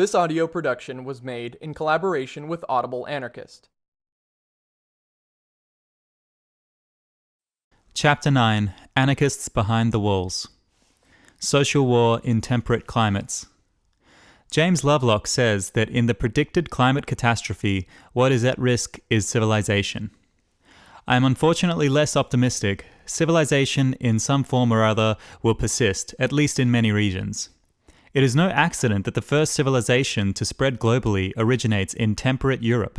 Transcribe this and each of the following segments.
This audio production was made in collaboration with Audible Anarchist. Chapter 9 Anarchists Behind the Walls Social War in Temperate Climates. James Lovelock says that in the predicted climate catastrophe, what is at risk is civilization. I am unfortunately less optimistic. Civilization, in some form or other, will persist, at least in many regions. It is no accident that the first civilization to spread globally originates in temperate Europe.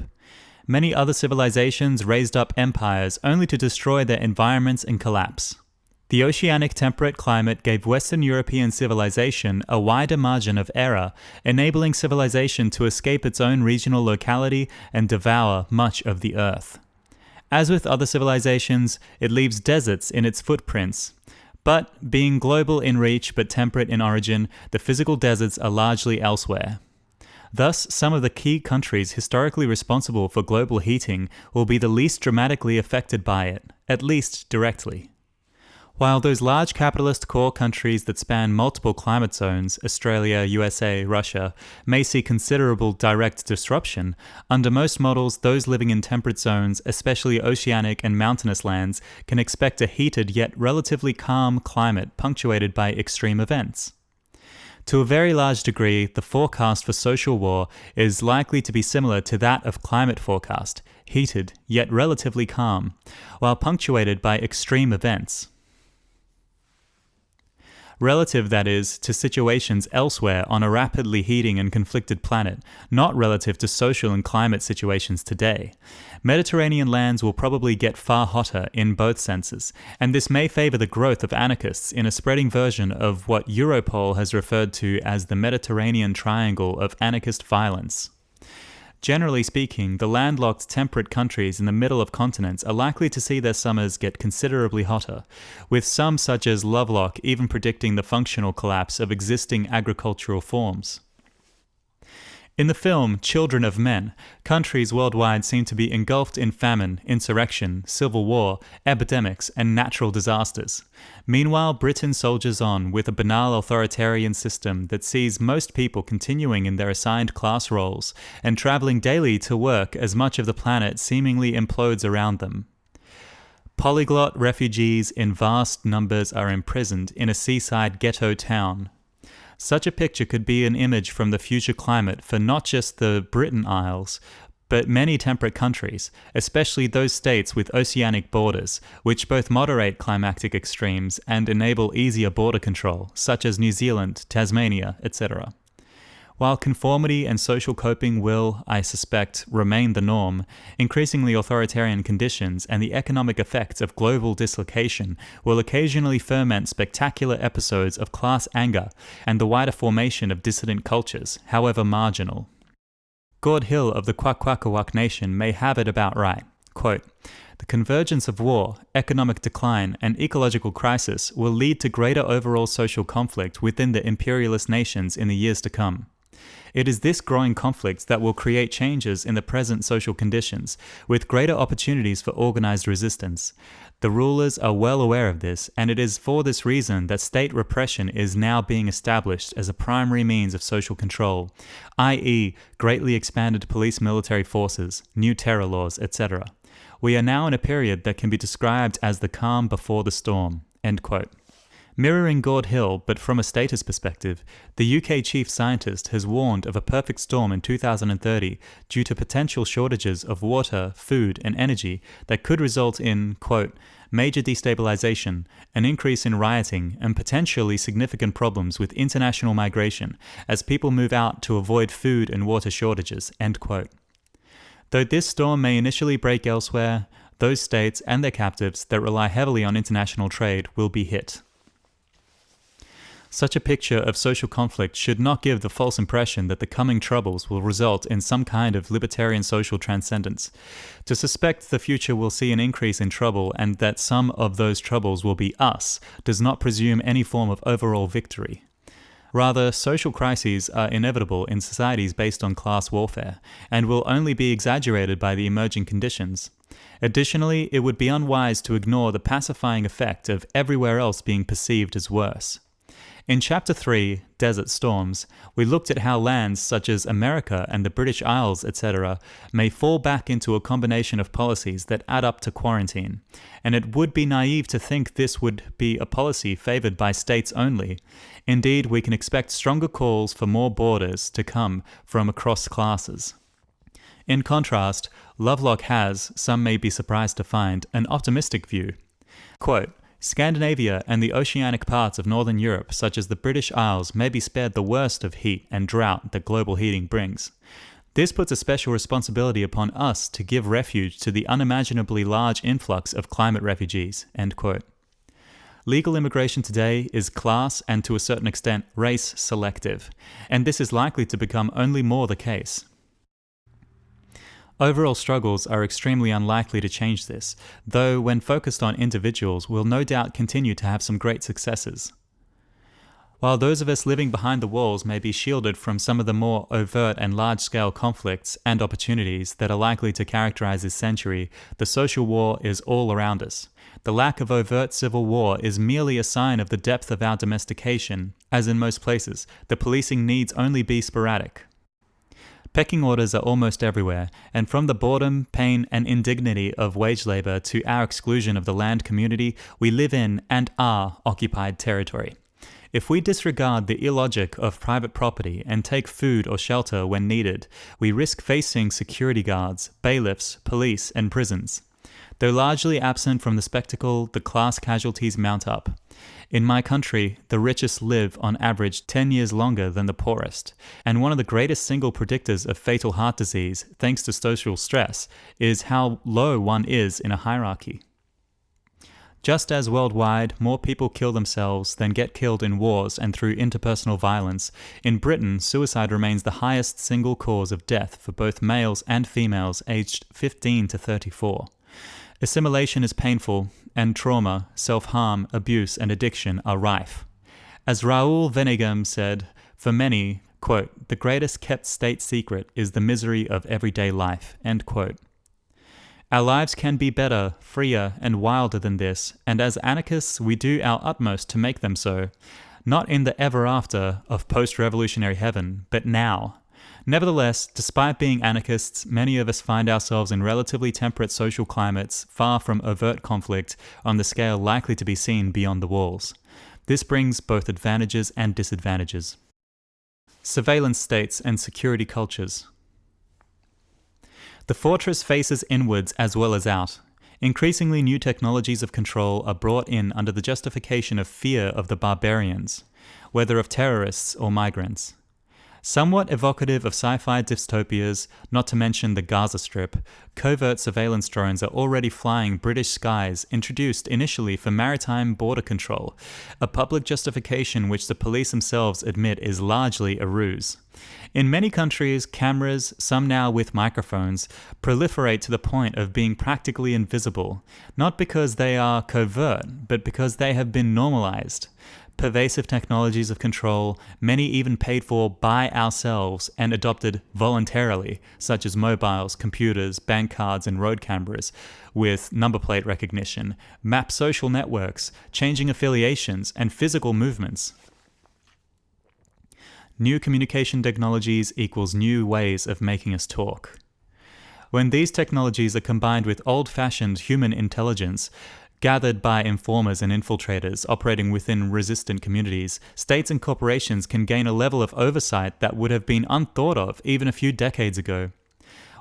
Many other civilizations raised up empires only to destroy their environments and collapse. The oceanic temperate climate gave Western European civilization a wider margin of error, enabling civilization to escape its own regional locality and devour much of the earth. As with other civilizations, it leaves deserts in its footprints, but being global in reach but temperate in origin, the physical deserts are largely elsewhere. Thus, some of the key countries historically responsible for global heating will be the least dramatically affected by it, at least directly. While those large capitalist core countries that span multiple climate zones, Australia, USA, Russia, may see considerable direct disruption, under most models, those living in temperate zones, especially oceanic and mountainous lands, can expect a heated yet relatively calm climate punctuated by extreme events. To a very large degree, the forecast for social war is likely to be similar to that of climate forecast, heated yet relatively calm, while punctuated by extreme events relative, that is, to situations elsewhere on a rapidly heating and conflicted planet, not relative to social and climate situations today. Mediterranean lands will probably get far hotter in both senses, and this may favor the growth of anarchists in a spreading version of what Europol has referred to as the Mediterranean Triangle of Anarchist Violence. Generally speaking, the landlocked temperate countries in the middle of continents are likely to see their summers get considerably hotter, with some such as Lovelock even predicting the functional collapse of existing agricultural forms. In the film Children of Men, countries worldwide seem to be engulfed in famine, insurrection, civil war, epidemics, and natural disasters. Meanwhile, Britain soldiers on with a banal authoritarian system that sees most people continuing in their assigned class roles and traveling daily to work as much of the planet seemingly implodes around them. Polyglot refugees in vast numbers are imprisoned in a seaside ghetto town, such a picture could be an image from the future climate for not just the Britain Isles, but many temperate countries, especially those states with oceanic borders, which both moderate climatic extremes and enable easier border control, such as New Zealand, Tasmania, etc. While conformity and social coping will, I suspect, remain the norm, increasingly authoritarian conditions and the economic effects of global dislocation will occasionally ferment spectacular episodes of class anger and the wider formation of dissident cultures, however marginal. Gord Hill of the Kwakwaka'wakw Nation may have it about right. Quote, the convergence of war, economic decline, and ecological crisis will lead to greater overall social conflict within the imperialist nations in the years to come. It is this growing conflict that will create changes in the present social conditions, with greater opportunities for organized resistance. The rulers are well aware of this, and it is for this reason that state repression is now being established as a primary means of social control, i.e., greatly expanded police military forces, new terror laws, etc. We are now in a period that can be described as the calm before the storm. End quote. Mirroring Gord Hill, but from a status perspective, the UK chief scientist has warned of a perfect storm in 2030 due to potential shortages of water, food, and energy that could result in, quote, major destabilization, an increase in rioting, and potentially significant problems with international migration as people move out to avoid food and water shortages, end quote. Though this storm may initially break elsewhere, those states and their captives that rely heavily on international trade will be hit. Such a picture of social conflict should not give the false impression that the coming troubles will result in some kind of libertarian social transcendence. To suspect the future will see an increase in trouble and that some of those troubles will be us does not presume any form of overall victory. Rather, social crises are inevitable in societies based on class warfare, and will only be exaggerated by the emerging conditions. Additionally, it would be unwise to ignore the pacifying effect of everywhere else being perceived as worse. In Chapter 3, Desert Storms, we looked at how lands such as America and the British Isles, etc., may fall back into a combination of policies that add up to quarantine, and it would be naive to think this would be a policy favoured by states only. Indeed, we can expect stronger calls for more borders to come from across classes. In contrast, Lovelock has, some may be surprised to find, an optimistic view. Quote, Scandinavia and the oceanic parts of northern Europe, such as the British Isles, may be spared the worst of heat and drought that global heating brings. This puts a special responsibility upon us to give refuge to the unimaginably large influx of climate refugees. Legal immigration today is class and to a certain extent race selective, and this is likely to become only more the case. Overall struggles are extremely unlikely to change this, though when focused on individuals will no doubt continue to have some great successes. While those of us living behind the walls may be shielded from some of the more overt and large-scale conflicts and opportunities that are likely to characterize this century, the social war is all around us. The lack of overt civil war is merely a sign of the depth of our domestication. As in most places, the policing needs only be sporadic. Pecking orders are almost everywhere, and from the boredom, pain, and indignity of wage labor to our exclusion of the land community, we live in and are occupied territory. If we disregard the illogic of private property and take food or shelter when needed, we risk facing security guards, bailiffs, police, and prisons. Though largely absent from the spectacle, the class casualties mount up. In my country, the richest live on average 10 years longer than the poorest, and one of the greatest single predictors of fatal heart disease, thanks to social stress, is how low one is in a hierarchy. Just as worldwide more people kill themselves than get killed in wars and through interpersonal violence, in Britain suicide remains the highest single cause of death for both males and females aged 15 to 34. Assimilation is painful, and trauma, self-harm, abuse, and addiction are rife. As Raoul Vaneigem said, for many, quote, the greatest kept state secret is the misery of everyday life, end quote. Our lives can be better, freer, and wilder than this, and as anarchists we do our utmost to make them so, not in the ever after of post-revolutionary heaven, but now, Nevertheless, despite being anarchists, many of us find ourselves in relatively temperate social climates far from overt conflict on the scale likely to be seen beyond the walls. This brings both advantages and disadvantages. Surveillance states and security cultures. The fortress faces inwards as well as out. Increasingly new technologies of control are brought in under the justification of fear of the barbarians, whether of terrorists or migrants. Somewhat evocative of sci-fi dystopias, not to mention the Gaza Strip, covert surveillance drones are already flying British skies introduced initially for maritime border control, a public justification which the police themselves admit is largely a ruse. In many countries, cameras, some now with microphones, proliferate to the point of being practically invisible, not because they are covert, but because they have been normalized pervasive technologies of control, many even paid for by ourselves and adopted voluntarily, such as mobiles, computers, bank cards, and road cameras, with number plate recognition, map social networks, changing affiliations, and physical movements. New communication technologies equals new ways of making us talk. When these technologies are combined with old-fashioned human intelligence, Gathered by informers and infiltrators operating within resistant communities, states and corporations can gain a level of oversight that would have been unthought of even a few decades ago.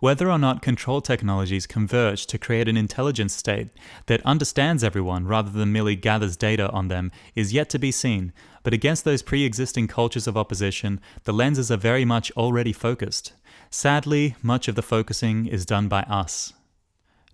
Whether or not control technologies converge to create an intelligence state that understands everyone rather than merely gathers data on them is yet to be seen, but against those pre-existing cultures of opposition, the lenses are very much already focused. Sadly, much of the focusing is done by us.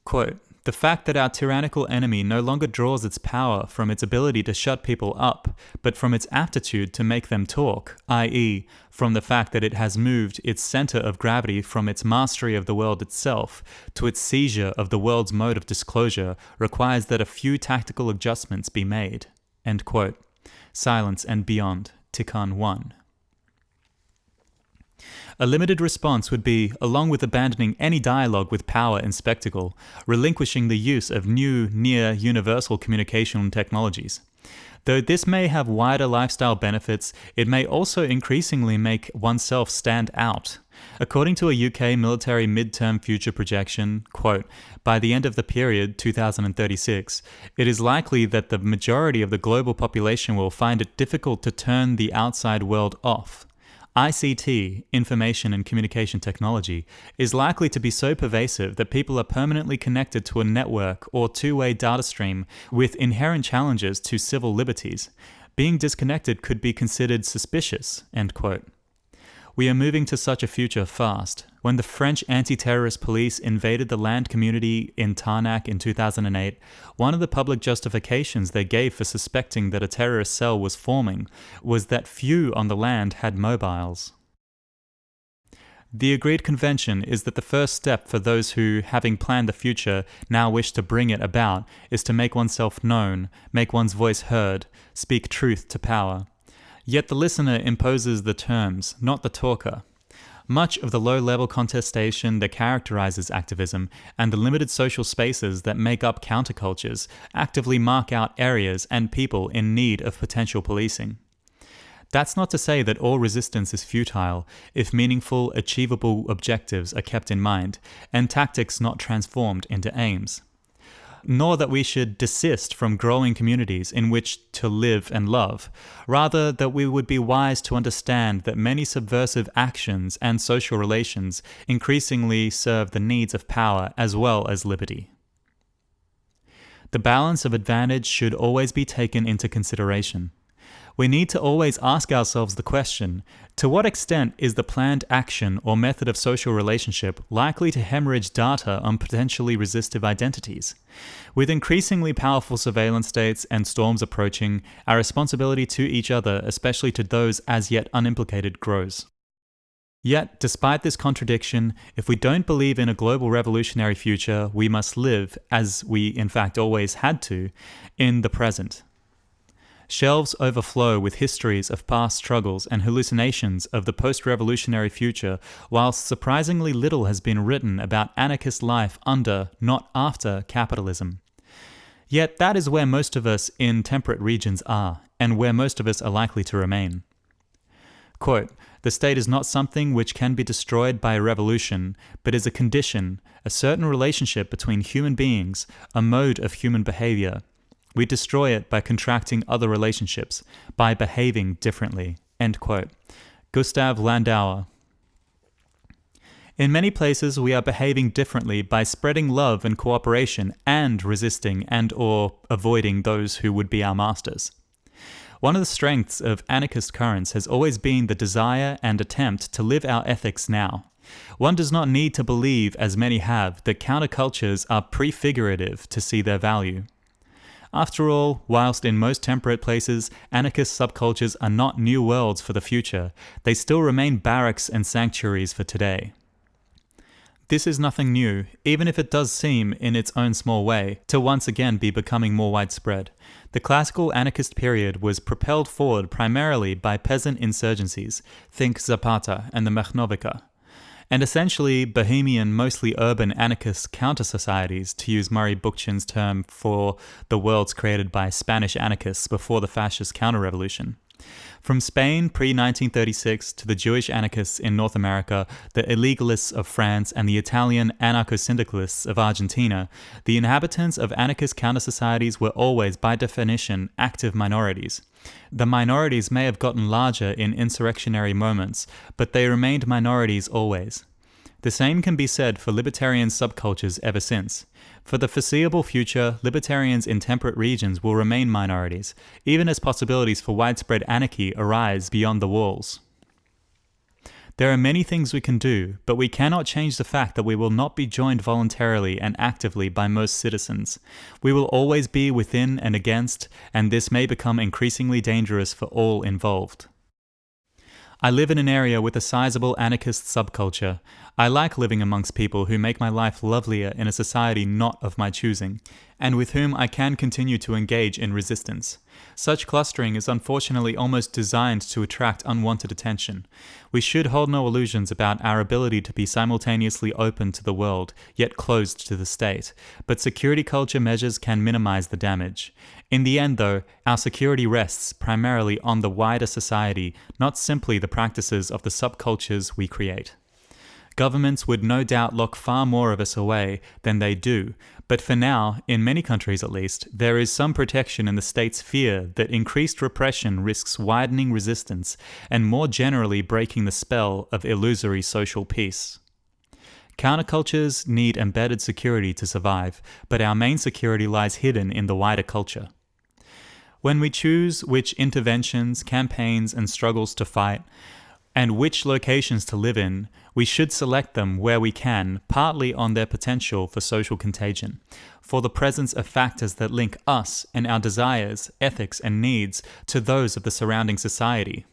Quote, the fact that our tyrannical enemy no longer draws its power from its ability to shut people up, but from its aptitude to make them talk, i.e., from the fact that it has moved its center of gravity from its mastery of the world itself to its seizure of the world's mode of disclosure, requires that a few tactical adjustments be made. Silence and Beyond, Tiqqun 1. A limited response would be, along with abandoning any dialogue with power and spectacle, relinquishing the use of new, near universal communication technologies. Though this may have wider lifestyle benefits, it may also increasingly make oneself stand out. According to a UK military midterm future projection, quote, by the end of the period, 2036, it is likely that the majority of the global population will find it difficult to turn the outside world off. ICT, information and communication technology, is likely to be so pervasive that people are permanently connected to a network or two-way data stream with inherent challenges to civil liberties. Being disconnected could be considered suspicious, end quote. We are moving to such a future fast. When the French anti-terrorist police invaded the land community in Tarnac in 2008, one of the public justifications they gave for suspecting that a terrorist cell was forming was that few on the land had mobiles. The agreed convention is that the first step for those who, having planned the future, now wish to bring it about, is to make oneself known, make one's voice heard, speak truth to power. Yet the listener imposes the terms, not the talker. Much of the low-level contestation that characterizes activism and the limited social spaces that make up countercultures actively mark out areas and people in need of potential policing. That's not to say that all resistance is futile if meaningful, achievable objectives are kept in mind and tactics not transformed into aims nor that we should desist from growing communities in which to live and love. Rather, that we would be wise to understand that many subversive actions and social relations increasingly serve the needs of power as well as liberty. The balance of advantage should always be taken into consideration we need to always ask ourselves the question, to what extent is the planned action or method of social relationship likely to hemorrhage data on potentially resistive identities? With increasingly powerful surveillance states and storms approaching, our responsibility to each other, especially to those as yet unimplicated, grows. Yet, despite this contradiction, if we don't believe in a global revolutionary future, we must live, as we in fact always had to, in the present. Shelves overflow with histories of past struggles and hallucinations of the post-revolutionary future, whilst surprisingly little has been written about anarchist life under, not after, capitalism. Yet that is where most of us in temperate regions are, and where most of us are likely to remain. Quote, the state is not something which can be destroyed by a revolution, but is a condition, a certain relationship between human beings, a mode of human behavior, we destroy it by contracting other relationships, by behaving differently. End quote. Gustav Landauer. In many places, we are behaving differently by spreading love and cooperation and resisting and or avoiding those who would be our masters. One of the strengths of anarchist currents has always been the desire and attempt to live our ethics now. One does not need to believe, as many have, that countercultures are prefigurative to see their value. After all, whilst in most temperate places, anarchist subcultures are not new worlds for the future, they still remain barracks and sanctuaries for today. This is nothing new, even if it does seem, in its own small way, to once again be becoming more widespread. The classical anarchist period was propelled forward primarily by peasant insurgencies, think Zapata and the Machnovika, and essentially bohemian, mostly urban anarchist counter-societies, to use Murray Bookchin's term for the worlds created by Spanish anarchists before the fascist counter-revolution. From Spain pre-1936 to the Jewish anarchists in North America, the illegalists of France, and the Italian anarcho-syndicalists of Argentina, the inhabitants of anarchist counter-societies were always, by definition, active minorities. The minorities may have gotten larger in insurrectionary moments, but they remained minorities always. The same can be said for libertarian subcultures ever since. For the foreseeable future, libertarians in temperate regions will remain minorities, even as possibilities for widespread anarchy arise beyond the walls. There are many things we can do, but we cannot change the fact that we will not be joined voluntarily and actively by most citizens. We will always be within and against, and this may become increasingly dangerous for all involved. I live in an area with a sizable anarchist subculture. I like living amongst people who make my life lovelier in a society not of my choosing. and with whom I can continue to engage in resistance. Such clustering is unfortunately almost designed to attract unwanted attention. We should hold no illusions about our ability to be simultaneously open to the world, yet closed to the state, but security culture measures can minimize the damage. In the end, though, our security rests primarily on the wider society, not simply the practices of the subcultures we create. Governments would no doubt lock far more of us away than they do, but for now, in many countries at least, there is some protection in the state's fear that increased repression risks widening resistance and more generally breaking the spell of illusory social peace. Countercultures need embedded security to survive, but our main security lies hidden in the wider culture. When we choose which interventions, campaigns, and struggles to fight, and which locations to live in, we should select them where we can, partly on their potential for social contagion, for the presence of factors that link us and our desires, ethics, and needs to those of the surrounding society.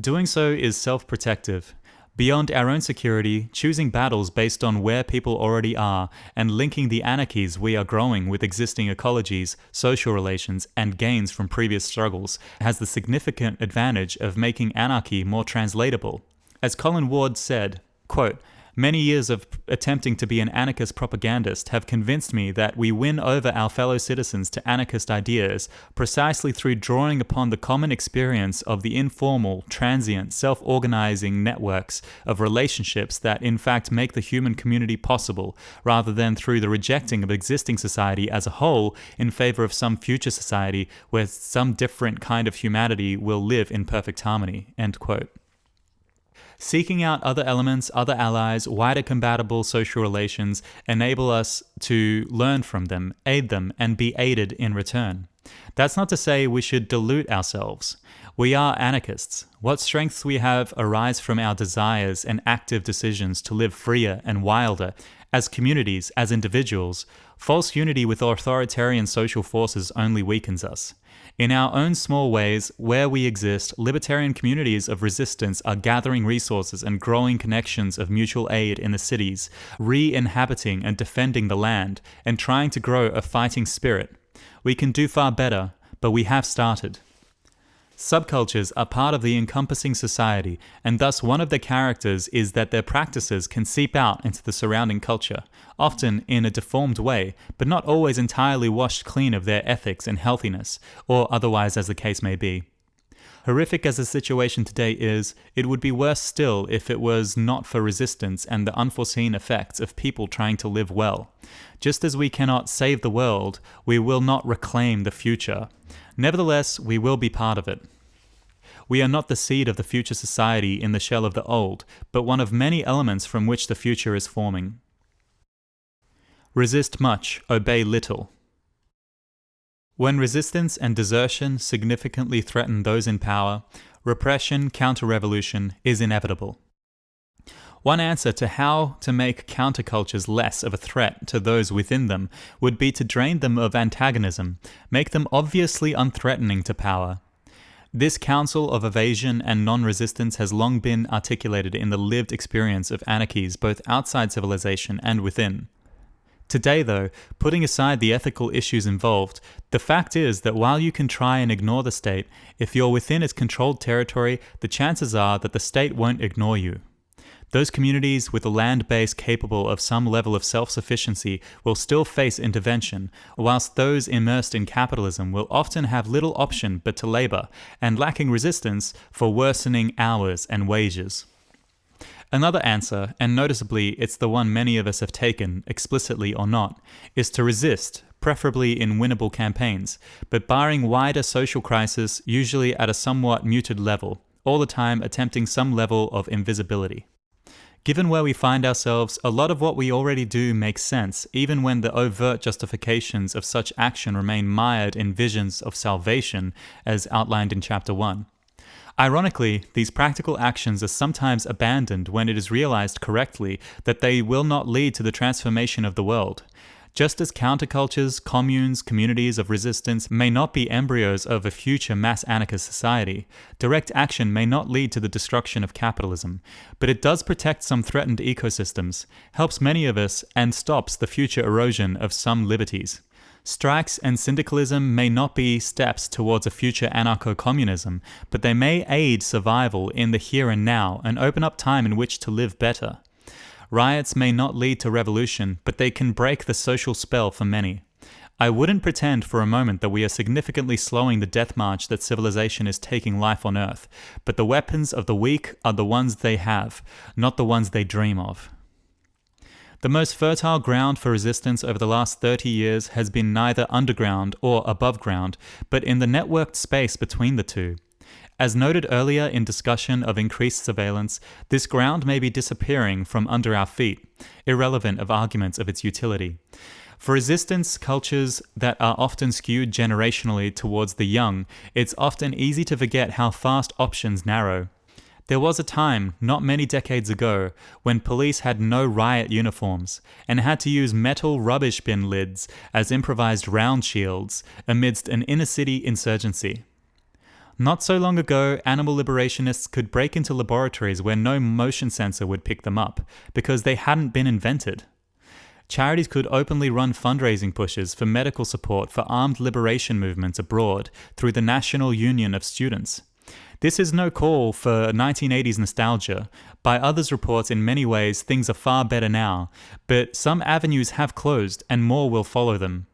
Doing so is self protective, Beyond our own security, choosing battles based on where people already are and linking the anarchies we are growing with existing ecologies, social relations, and gains from previous struggles has the significant advantage of making anarchy more translatable. As Colin Ward said, quote, Many years of attempting to be an anarchist propagandist have convinced me that we win over our fellow citizens to anarchist ideas precisely through drawing upon the common experience of the informal, transient, self organizing networks of relationships that in fact make the human community possible, rather than through the rejecting of existing society as a whole in favor of some future society where some different kind of humanity will live in perfect harmony. End quote. Seeking out other elements, other allies, wider compatible social relations enable us to learn from them, aid them, and be aided in return. That's not to say we should dilute ourselves. We are anarchists. What strengths we have arise from our desires and active decisions to live freer and wilder, as communities, as individuals. False unity with authoritarian social forces only weakens us. In our own small ways, where we exist, libertarian communities of resistance are gathering resources and growing connections of mutual aid in the cities, re inhabiting and defending the land, and trying to grow a fighting spirit. We can do far better, but we have started. Subcultures are part of the encompassing society, and thus one of their characters is that their practices can seep out into the surrounding culture, often in a deformed way, but not always entirely washed clean of their ethics and healthiness, or otherwise as the case may be. Horrific as the situation today is, it would be worse still if it was not for resistance and the unforeseen effects of people trying to live well. Just as we cannot save the world, we will not reclaim the future. Nevertheless, we will be part of it. We are not the seed of the future society in the shell of the old, but one of many elements from which the future is forming. Resist much, obey little. When resistance and desertion significantly threaten those in power, repression counter revolution is inevitable. One answer to how to make countercultures less of a threat to those within them would be to drain them of antagonism, make them obviously unthreatening to power. This counsel of evasion and non-resistance has long been articulated in the lived experience of anarchies both outside civilization and within. Today, though, putting aside the ethical issues involved, the fact is that while you can try and ignore the state, if you're within its controlled territory, the chances are that the state won't ignore you. Those communities with a land base capable of some level of self-sufficiency will still face intervention, whilst those immersed in capitalism will often have little option but to labour, and lacking resistance for worsening hours and wages. Another answer, and noticeably it's the one many of us have taken, explicitly or not, is to resist, preferably in winnable campaigns, but barring wider social crisis, usually at a somewhat muted level, all the time attempting some level of invisibility. Given where we find ourselves, a lot of what we already do makes sense, even when the overt justifications of such action remain mired in visions of salvation, as outlined in Chapter 1. Ironically, these practical actions are sometimes abandoned when it is realized correctly that they will not lead to the transformation of the world. Just as countercultures, communes, communities of resistance may not be embryos of a future mass anarchist society, direct action may not lead to the destruction of capitalism, but it does protect some threatened ecosystems, helps many of us, and stops the future erosion of some liberties. Strikes and syndicalism may not be steps towards a future anarcho communism, but they may aid survival in the here and now and open up time in which to live better. Riots may not lead to revolution, but they can break the social spell for many. I wouldn't pretend for a moment that we are significantly slowing the death march that civilization is taking life on Earth, but the weapons of the weak are the ones they have, not the ones they dream of. The most fertile ground for resistance over the last 30 years has been neither underground or above ground, but in the networked space between the two. As noted earlier in discussion of increased surveillance, this ground may be disappearing from under our feet, irrelevant of arguments of its utility. For resistance cultures that are often skewed generationally towards the young, it's often easy to forget how fast options narrow. There was a time, not many decades ago, when police had no riot uniforms and had to use metal rubbish bin lids as improvised round shields amidst an inner city insurgency. Not so long ago, animal liberationists could break into laboratories where no motion sensor would pick them up because they hadn't been invented. Charities could openly run fundraising pushes for medical support for armed liberation movements abroad through the National Union of Students. This is no call for 1980s nostalgia. By others' reports, in many ways, things are far better now, but some avenues have closed and more will follow them.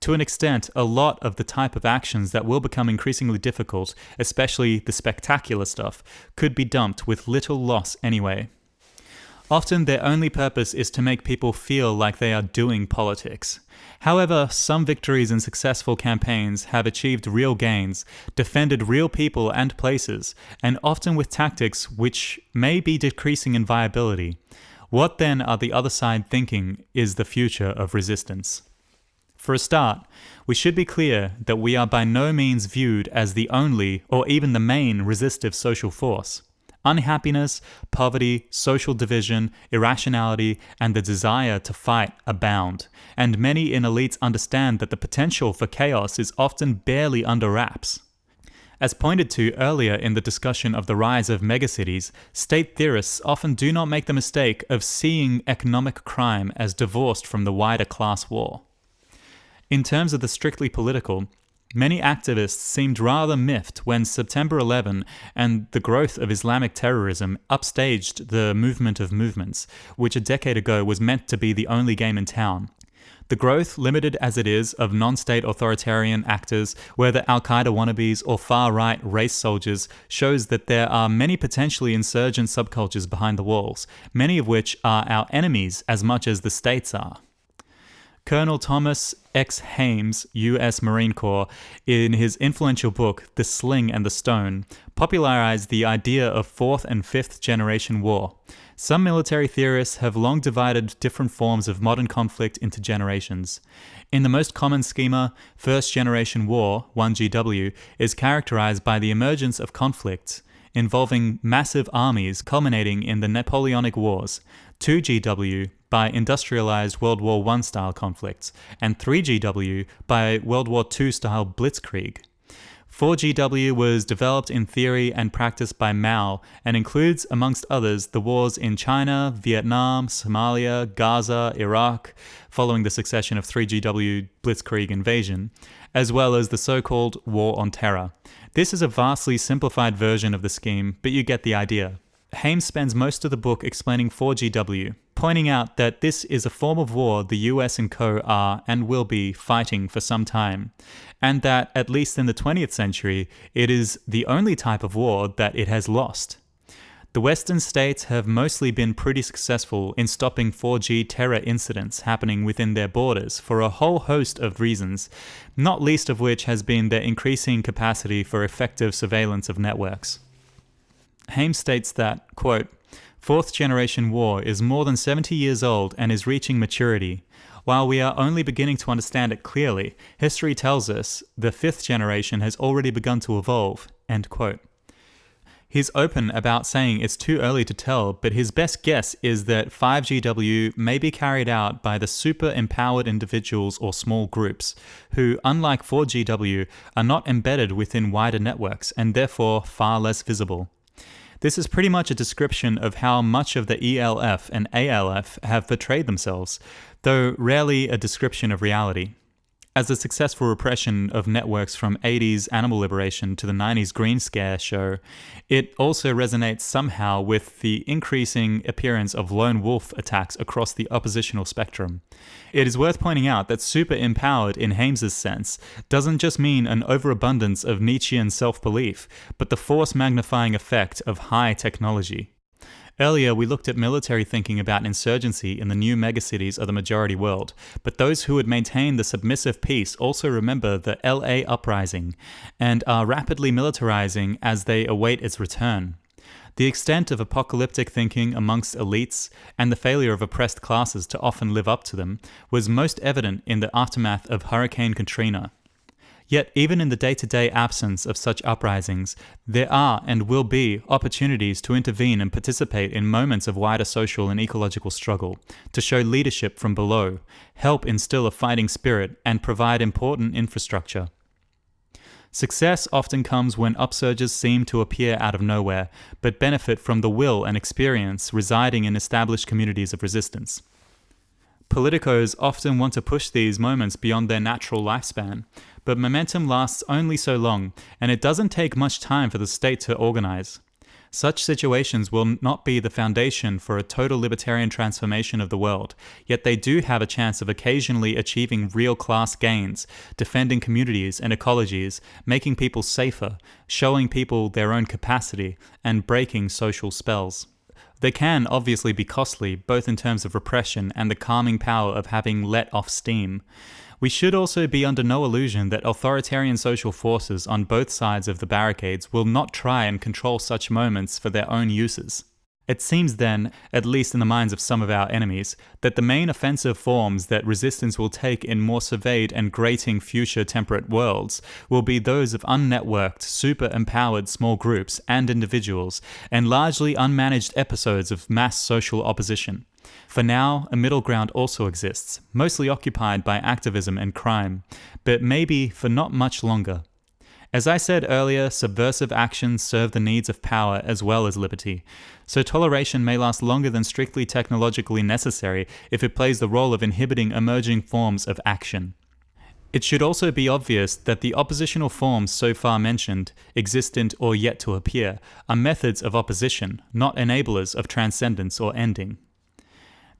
To an extent, a lot of the type of actions that will become increasingly difficult, especially the spectacular stuff, could be dumped with little loss anyway. Often their only purpose is to make people feel like they are doing politics. However, some victories in successful campaigns have achieved real gains, defended real people and places, and often with tactics which may be decreasing in viability. What then are the other side thinking is the future of resistance? For a start, we should be clear that we are by no means viewed as the only or even the main resistive social force. Unhappiness, poverty, social division, irrationality, and the desire to fight abound, and many in elites understand that the potential for chaos is often barely under wraps. As pointed to earlier in the discussion of the rise of megacities, state theorists often do not make the mistake of seeing economic crime as divorced from the wider class war. In terms of the strictly political, Many activists seemed rather miffed when September 11 and the growth of Islamic terrorism upstaged the movement of movements, which a decade ago was meant to be the only game in town. The growth, limited as it is, of non state authoritarian actors, whether Al Qaeda wannabes or far right race soldiers, shows that there are many potentially insurgent subcultures behind the walls, many of which are our enemies as much as the states are. Colonel Thomas X. Hammes, U.S. Marine Corps, in his influential book, The Sling and the Stone, popularized the idea of fourth and fifth generation war. Some military theorists have long divided different forms of modern conflict into generations. In the most common schema, First Generation War, 1GW, is characterized by the emergence of conflicts involving massive armies culminating in the Napoleonic Wars. 2GW by industrialized World War I style conflicts, and 3GW by World War II style blitzkrieg. 4GW was developed in theory and practice by Mao and includes, amongst others, the wars in China, Vietnam, Somalia, Gaza, Iraq, following the succession of 3GW blitzkrieg invasion, as well as the so called War on Terror. This is a vastly simplified version of the scheme, but you get the idea. Hammes spends most of the book explaining 4GW, pointing out that this is a form of war the US and co are and will be fighting for some time, and that, at least in the 20th century, it is the only type of war that it has lost. The Western states have mostly been pretty successful in stopping 4G terror incidents happening within their borders for a whole host of reasons, not least of which has been their increasing capacity for effective surveillance of networks. Hammes states that, quote, Fourth generation war is more than 70 years old and is reaching maturity. While we are only beginning to understand it clearly, history tells us the fifth generation has already begun to evolve. End quote. He's open about saying it's too early to tell, but his best guess is that 5GW may be carried out by the super empowered individuals or small groups, who, unlike 4GW, are not embedded within wider networks and therefore far less visible. This is pretty much a description of how much of the ELF and ALF have portrayed themselves, though rarely a description of reality. As the successful repression of networks from 80s animal liberation to the 90s Green Scare show, it also resonates somehow with the increasing appearance of lone wolf attacks across the oppositional spectrum. It is worth pointing out that super empowered in Hammes's sense doesn't just mean an overabundance of Nietzschean self-belief, but the force magnifying effect of high technology. Earlier, we looked at military thinking about insurgency in the new megacities of the majority world, but those who would maintain the submissive peace also remember the LA uprising and are rapidly militarizing as they await its return. The extent of apocalyptic thinking amongst elites and the failure of oppressed classes to often live up to them was most evident in the aftermath of Hurricane Katrina. Yet, even in the day to day absence of such uprisings, there are and will be opportunities to intervene and participate in moments of wider social and ecological struggle, to show leadership from below, help instill a fighting spirit, and provide important infrastructure. Success often comes when upsurges seem to appear out of nowhere, but benefit from the will and experience residing in established communities of resistance. Politicos often want to push these moments beyond their natural lifespan, but momentum lasts only so long, and it doesn't take much time for the state to organize. Such situations will not be the foundation for a total libertarian transformation of the world, yet they do have a chance of occasionally achieving real class gains, defending communities and ecologies, making people safer, showing people their own capacity, and breaking social spells. They can obviously be costly, both in terms of repression and the calming power of having let off steam. We should also be under no illusion that authoritarian social forces on both sides of the barricades will not try and control such moments for their own uses. It seems then, at least in the minds of some of our enemies, that the main offensive forms that resistance will take in more surveyed and grating future temperate worlds will be those of unnetworked, super empowered small groups and individuals, and largely unmanaged episodes of mass social opposition. For now, a middle ground also exists, mostly occupied by activism and crime, but maybe for not much longer. As I said earlier, subversive actions serve the needs of power as well as liberty, so toleration may last longer than strictly technologically necessary if it plays the role of inhibiting emerging forms of action. It should also be obvious that the oppositional forms so far mentioned, existent or yet to appear, are methods of opposition, not enablers of transcendence or ending.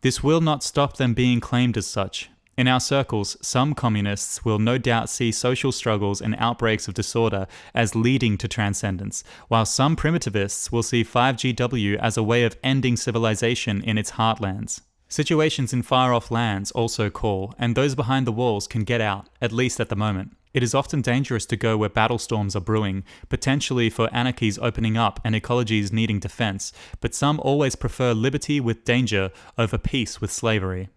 This will not stop them being claimed as such, in our circles, some communists will no doubt see social struggles and outbreaks of disorder as leading to transcendence, while some primitivists will see 5GW as a way of ending civilization in its heartlands. Situations in far off lands also call, and those behind the walls can get out, at least at the moment. It is often dangerous to go where battle storms are brewing, potentially for anarchies opening up and ecologies needing defense, but some always prefer liberty with danger over peace with slavery.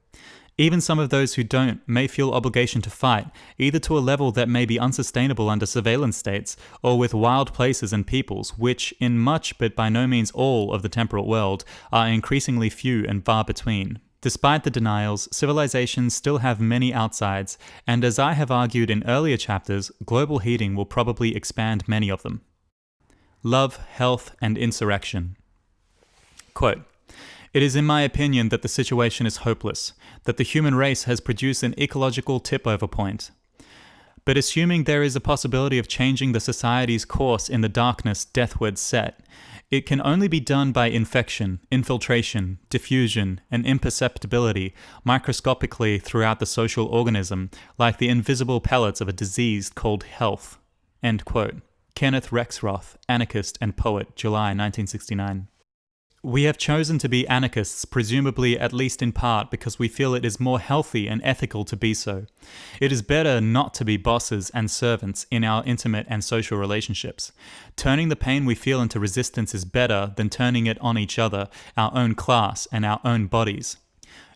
Even some of those who don't may feel obligation to fight, either to a level that may be unsustainable under surveillance states, or with wild places and peoples, which, in much but by no means all of the temperate world, are increasingly few and far between. Despite the denials, civilizations still have many outsides, and as I have argued in earlier chapters, global heating will probably expand many of them. Love, health, and insurrection. Quote, it is in my opinion that the situation is hopeless, that the human race has produced an ecological tip-over point. But assuming there is a possibility of changing the society's course in the darkness deathward set, it can only be done by infection, infiltration, diffusion, and imperceptibility microscopically throughout the social organism, like the invisible pellets of a disease called health. Kenneth Rexroth, anarchist and poet, July 1969. We have chosen to be anarchists, presumably at least in part because we feel it is more healthy and ethical to be so. It is better not to be bosses and servants in our intimate and social relationships. Turning the pain we feel into resistance is better than turning it on each other, our own class, and our own bodies.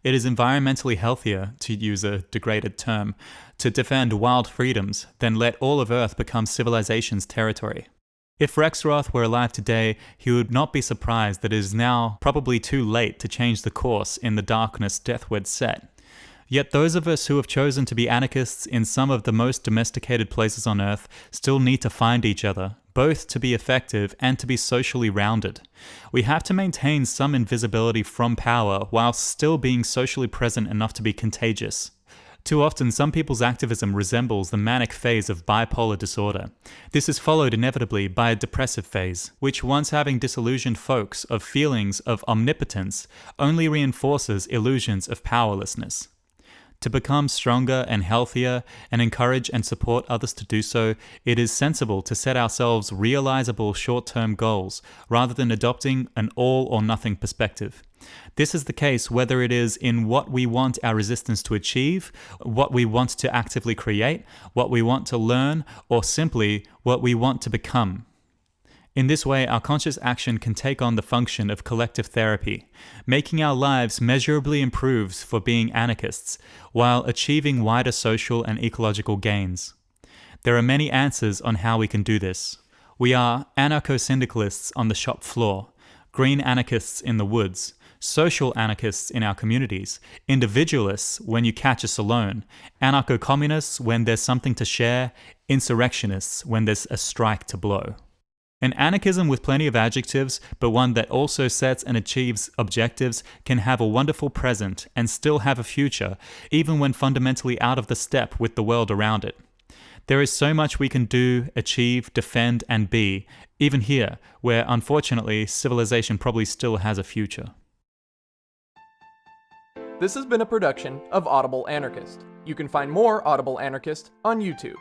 It is environmentally healthier, to use a degraded term, to defend wild freedoms than let all of Earth become civilization's territory. If Rexroth were alive today, he would not be surprised that it is now probably too late to change the course in the darkness deathward set. Yet those of us who have chosen to be anarchists in some of the most domesticated places on earth still need to find each other, both to be effective and to be socially rounded. We have to maintain some invisibility from power while still being socially present enough to be contagious. Too often, some people's activism resembles the manic phase of bipolar disorder. This is followed inevitably by a depressive phase, which, once having disillusioned folks of feelings of omnipotence, only reinforces illusions of powerlessness. To become stronger and healthier and encourage and support others to do so, it is sensible to set ourselves realizable short term goals rather than adopting an all or nothing perspective. This is the case whether it is in what we want our resistance to achieve, what we want to actively create, what we want to learn, or simply what we want to become. In this way, our conscious action can take on the function of collective therapy, making our lives measurably improved for being anarchists, while achieving wider social and ecological gains. There are many answers on how we can do this. We are anarcho-syndicalists on the shop floor, green anarchists in the woods, social anarchists in our communities, individualists when you catch us alone, anarcho-communists when there's something to share, insurrectionists when there's a strike to blow. An anarchism with plenty of adjectives, but one that also sets and achieves objectives, can have a wonderful present and still have a future, even when fundamentally out of the step with the world around it. There is so much we can do, achieve, defend, and be, even here, where unfortunately civilization probably still has a future. This has been a production of Audible Anarchist. You can find more Audible Anarchist on YouTube.